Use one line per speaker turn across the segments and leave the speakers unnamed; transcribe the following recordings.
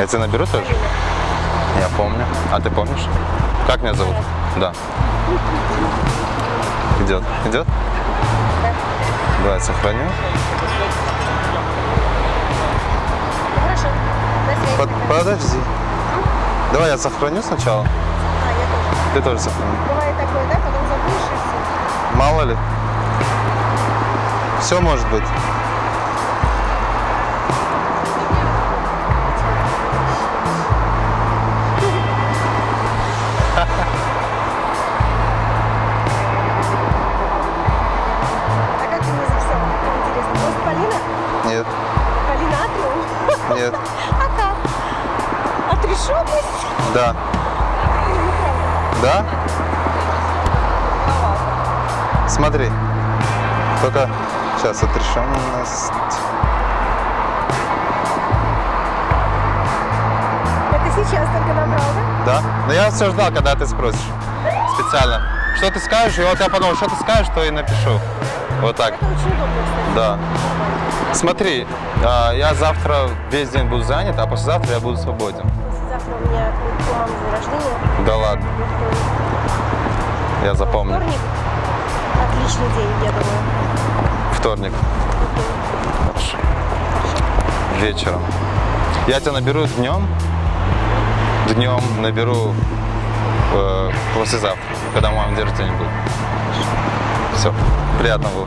Я тебя наберу тоже? Я помню. А ты помнишь? Как меня зовут? Да. Идет. Идет? Давай сохраню.
Хорошо.
Под- подожди. Давай я сохраню сначала.
А, я тоже.
Ты тоже сохрани.
Бывает такое, да, потом забудешь и все.
Мало ли. Все может быть. Нет.
А как? Отрешенность?
Да. Да? Смотри. Только сейчас отрешенность.
Это сейчас только набрал, да?
Да? Но я все ждал, когда ты спросишь. Специально. Что ты скажешь, и вот я подумал, что ты скажешь, то и напишу. Вот так.
Это очень удобно, кстати.
Да. Смотри, а, я завтра весь день буду занят, а послезавтра я буду свободен.
Завтра у меня у мамы день рождения.
Да ладно, я запомню.
Вторник. Отличный день, я думаю.
Вторник. Хорошо. Вечером. Я тебя наберу днем. Днем наберу э, послезавтра, когда мама день рождения будет. Все. Приятного.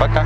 Пока.